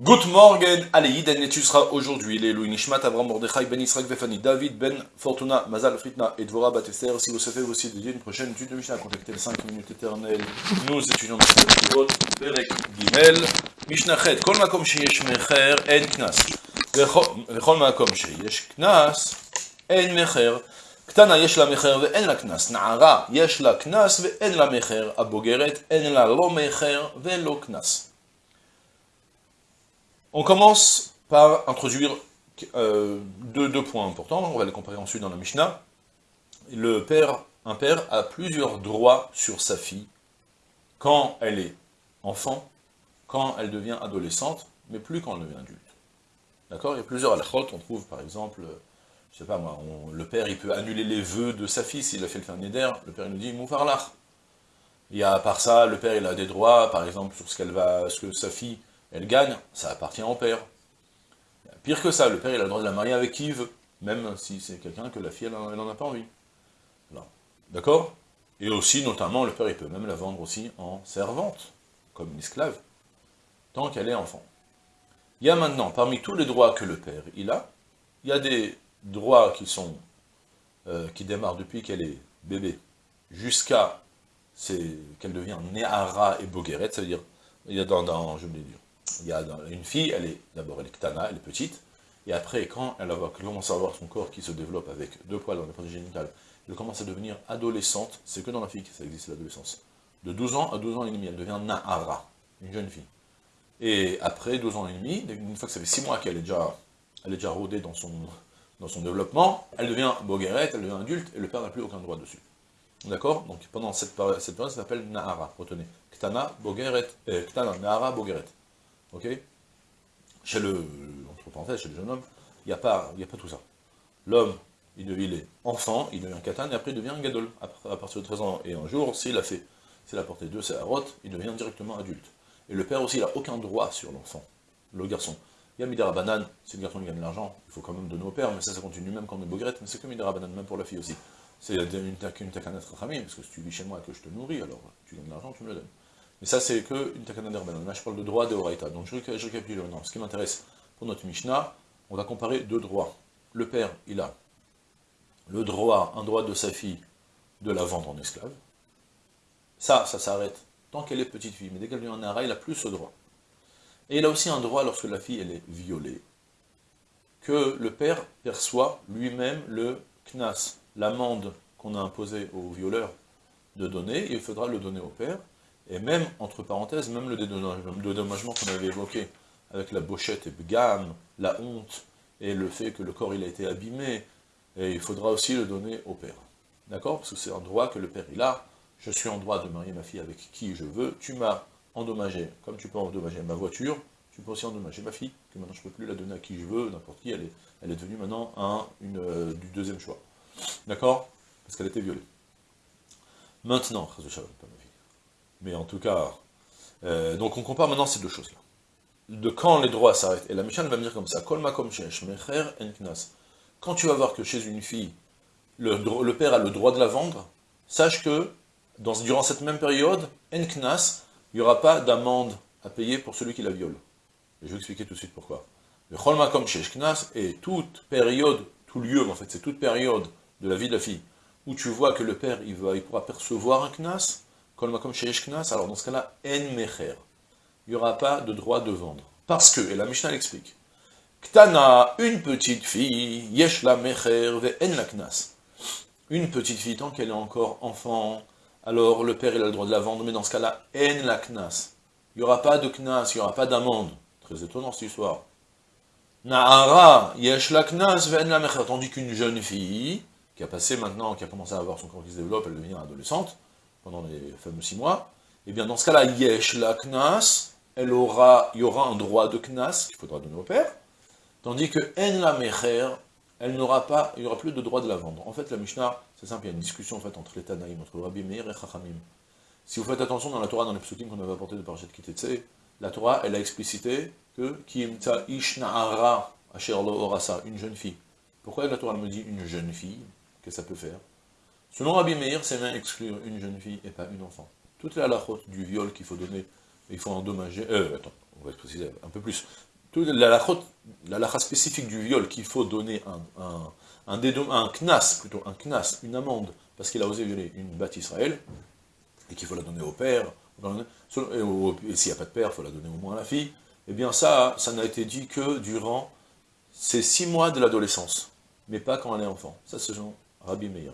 Good morning, allez, Yiden, et tu seras aujourd'hui, les Louis Nishmat, Avram Mordechai, Ben Israël, Vefani, David, Ben Fortuna, Mazal, Fritna et Dvora Batester. Si vous savez aussi dédier une prochaine étude de Mishnah, contactez les 5 minutes éternelles. Nous étudions dans cette Kivot, Perek Gimel, Mishnah Chet, Kol Makom Sheyesh Mecher, En Knas. Vechol Makom Sheyesh Knas, En Mecher. קטנה יש לה מחר ואין לה קנס, נערה יש לה קנס ואין לה מחר, הבוגרת אין לה לא מחר ולא קנס. On commence par introduire euh, deux, points importants, on va les comparer ensuite dans la Mishnah. Le père, un père a plusieurs droits sur sa fille quand elle est enfant, quand elle devient adolescente, mais plus quand elle devient adulte. D'accord? Il y a plusieurs halachot, on trouve par exemple, je sais pas moi, le père il peut annuler les vœux de sa fille s'il a fait le fernier d'air, le père il nous dit moufarlach. Il y a à part ça, le père il a des droits, par exemple sur ce qu'elle va, ce que sa fille elle gagne, ça appartient au père. Pire que ça, le père il a le droit de la marier avec qui il veut, même si c'est quelqu'un que la fille elle n'en a pas envie. D'accord? Et aussi, notamment, le père il peut même la vendre aussi en servante, comme une esclave, tant qu'elle est enfant. Il y a maintenant, parmi tous les droits que le père il a, il y a des droits qui sont euh, qui démarrent depuis qu'elle est bébé, jusqu'à qu'elle devient Néhara et Bogueret, ça veut dire, il y a dans, dans je vais dire, il y a une fille, elle est d'abord elle est ktana, elle est petite, et après, quand elle va commencer à avoir son corps qui se développe avec deux poils dans les parties génitales, elle commence à devenir adolescente, c'est que dans la fille que ça existe l'adolescence. De 12 ans à 12 ans et demi, elle devient Nahara, une jeune fille. Et après 12 ans et demi, une fois que ça fait 6 mois qu'elle est déjà, elle est déjà rodée dans son, dans son développement, elle devient bogueret, elle devient adulte, et le père n'a plus aucun droit dessus. D'accord? Donc pendant cette période, cette ça s'appelle Nahara, retenez. Ktana, Bogeret, euh, Ktana, Nahara, Bogeret. Ok Chez le, entre parenthèses, chez le jeune homme, il n'y a, pas, a pas tout ça. L'homme, il, est enfant, il devient katan, et après il devient un gadol, à partir de 13 ans. Et un jour, s'il a fait, s'il a porté deux rote, il devient directement adulte. Et le père aussi, il n'a aucun droit sur l'enfant, le garçon. Il y a Midara Banane, si le garçon gagne de l'argent, il faut quand même donner au père, mais ça, ça continue même quand on est bogrette, mais c'est comme Midara Banane, même pour la fille aussi. C'est une, takanat parce que si tu vis chez moi et que je te nourris, alors tu gagnes de l'argent, tu me le donnes. Mais ça, c'est que une takana d'Herbanon. Là, je parle de droit de Horaïta. Donc, je, récapitule maintenant. Ce qui m'intéresse pour notre Mishnah, on va comparer deux droits. Le père, il a le droit, un droit de sa fille, de la vendre en esclave. Ça, ça s'arrête tant qu'elle est petite fille. Mais dès qu'elle devient un ara, il a plus ce droit. Et il a aussi un droit, lorsque la fille, est violée, que le père perçoit lui-même le knas, l'amende qu'on a imposée au violeur de donner, il faudra le donner au père, et même, entre parenthèses, même le dédommagement qu'on avait évoqué, avec la bochette et gamme, la honte, et le fait que le corps il a été abîmé, et il faudra aussi le donner au père. D'accord? Parce que c'est un droit que le père il a, je suis en droit de marier ma fille avec qui je veux, tu m'as endommagé, comme tu peux endommager ma voiture, tu peux aussi endommager ma fille, que maintenant je ne peux plus la donner à qui je veux, n'importe qui, elle est, devenue maintenant un, une, euh, du deuxième choix. D'accord? Parce qu'elle était violée. Maintenant, pas ma vie. Mais en tout cas, euh, donc on compare maintenant ces deux choses-là. De quand les droits s'arrêtent. Et la Mishnah va me dire comme ça, Quand tu vas voir que chez une fille, le, père a le droit de la vendre, sache que durant cette même période, enknas, il n'y aura pas d'amende à payer pour celui qui la viole. Et je vais expliquer tout de suite pourquoi. Le cholmakom knas est toute période, tout lieu en fait, c'est toute période de la vie de la fille, où tu vois que le père, il pourra percevoir un knas, alors dans ce cas-là, en mecher. Il n'y aura pas de droit de vendre. Parce que, et la Mishnah l'explique, Ktana, une petite fille, yesh la mecher ve la knas. Une petite fille, tant qu'elle est encore enfant, alors le père il a le droit de la vendre, mais dans ce cas-là, en la knas. Il n'y aura pas de knas, il n'y aura pas d'amende. Très étonnant cette histoire. Na'ara, yesh la knas ve en la mecher. Tandis qu'une jeune fille, qui a passé maintenant, qui a commencé à avoir son corps qui se développe, elle devient adolescente, pendant les fameux six mois, et eh bien dans ce cas-là, yesh la knas, elle aura, il y aura un droit de knas qu'il faudra donner au père, tandis que en la mecher, elle n'aura pas, il n'y aura plus de droit de la vendre. En fait, la Mishnah, c'est simple, il y a une discussion en fait, entre les Tanaïm, entre Rabbi Meir et Chachamim. Si vous faites attention dans la Torah, dans les psukim qu'on avait apporté de Parashat Kitetse, la Torah, elle a explicité que Kimta Ishna'ara Asher Lo Orasa, une jeune fille. Pourquoi la Torah me dit une jeune fille? Que ça peut faire? Selon Rabbi Meir, c'est bien exclure une jeune fille et pas une enfant. Toutes les halakhot du viol qu'il faut donner, il faut endommager, euh, attends, on va préciser un peu plus. la lacha spécifique du viol qu'il faut donner un, un, un, knas, plutôt un knas, une amende, parce qu'il a osé violer une batte Israël, et qu'il faut la donner au père, et, s'il n'y a pas de père, il faut la donner au moins à la fille, eh bien ça, ça n'a été dit que durant ces six mois de l'adolescence, mais pas quand elle est enfant. Ça, c'est Jean Rabbi Meir.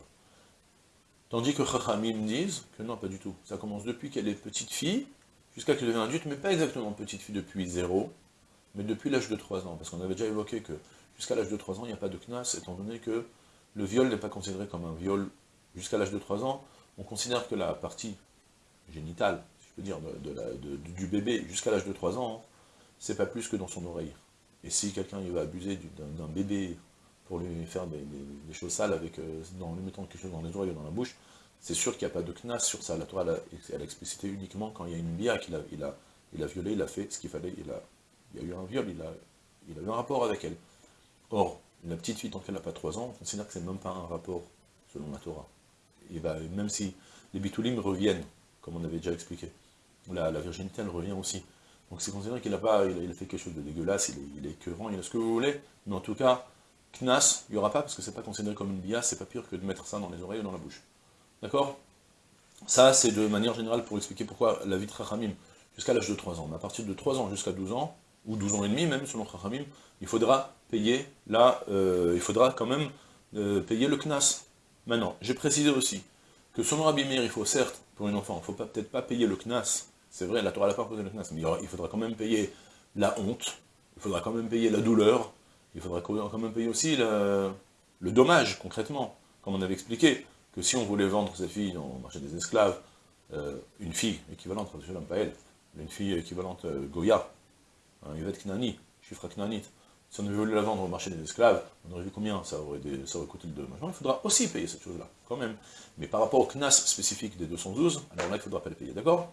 Tandis que Chachamim disent que non, pas du tout. Ça commence depuis qu'elle est petite fille, jusqu'à qu'elle devient adulte, mais pas exactement petite fille depuis zéro, mais depuis l'âge de 3 ans. Parce qu'on avait déjà évoqué que jusqu'à l'âge de 3 ans, il n'y a pas de knas, étant donné que le viol n'est pas considéré comme un viol jusqu'à l'âge de 3 ans. On considère que la partie génitale, si je peux dire, du bébé jusqu'à l'âge de 3 ans, c'est pas plus que dans son oreille. Et si quelqu'un va abuser d'un bébé pour lui faire des, choses sales avec, euh, en lui mettant quelque chose dans les oreilles ou dans la bouche, c'est sûr qu'il n'y a pas de knas sur ça. La Torah, elle a, explicité uniquement quand il y a une bia qu'il a, il a, il a violé, il a fait ce qu'il fallait, il a, a eu un viol, il a, eu un rapport avec elle. Or, la petite fille, tant qu'elle n'a pas 3 ans, on considère que c'est même pas un rapport, selon la Torah. Il va, même si les bitoulim reviennent, comme on avait déjà expliqué, la, virginité, elle revient aussi. Donc c'est considéré qu'il a pas, il a, fait quelque chose de dégueulasse, il est, il il a ce que vous voulez, mais en tout cas, knas, il n'y aura pas, parce que c'est pas considéré comme une bia, c'est pas pire que de mettre ça dans les oreilles ou dans la bouche. D'accord? Ça, c'est de manière générale pour expliquer pourquoi la vie de Chachamim, jusqu'à l'âge de 3 ans, mais à partir de 3 ans jusqu'à 12 ans, ou 12 ans et demi même, selon Chachamim, il faudra payer, là, euh, il faudra quand même euh, payer le knas. Maintenant, j'ai précisé aussi que selon Rabbi Meir, il faut certes, pour une enfant, il ne faut peut-être pas payer le knas, c'est vrai, la Torah n'a pas posé le knas, mais il, faudra quand même payer la honte, il faudra quand même payer la douleur, il faudra quand même payer aussi le, dommage, concrètement, comme on avait expliqué, que si on voulait vendre sa fille le marché des esclaves, euh, une fille équivalente, pas elle, une fille équivalente Goya, un Yvette Knani, chiffre Knanit, si on avait voulu la vendre au marché des esclaves, on aurait vu combien ça aurait, coûté le dommage. il faudra aussi payer cette chose-là, quand même. Mais par rapport au CNAS spécifique des 212, alors là, il ne faudra pas le payer, d'accord?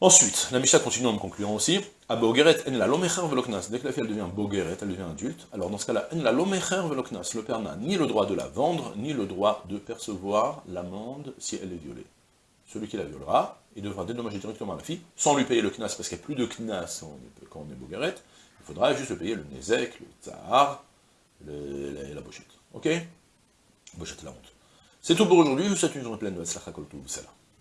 Ensuite, la Misha continue en me concluant aussi, à Bogeret en la lomecher veloknas. Dès que la fille devient Bogeret, elle devient adulte, alors dans ce cas-là, en la lomecher veloknas, le père n'a ni le droit de la vendre, ni le droit de percevoir l'amende si elle est violée. Celui qui la violera, il devra dédommager directement la fille, sans lui payer le knas, parce qu'il n'y a plus de knas quand on est Bogeret, il faudra juste payer le nezek, le tsar, la, bochette. Ok? Bochette la honte. C'est tout pour aujourd'hui, vous souhaite une journée pleine de Kol Salam.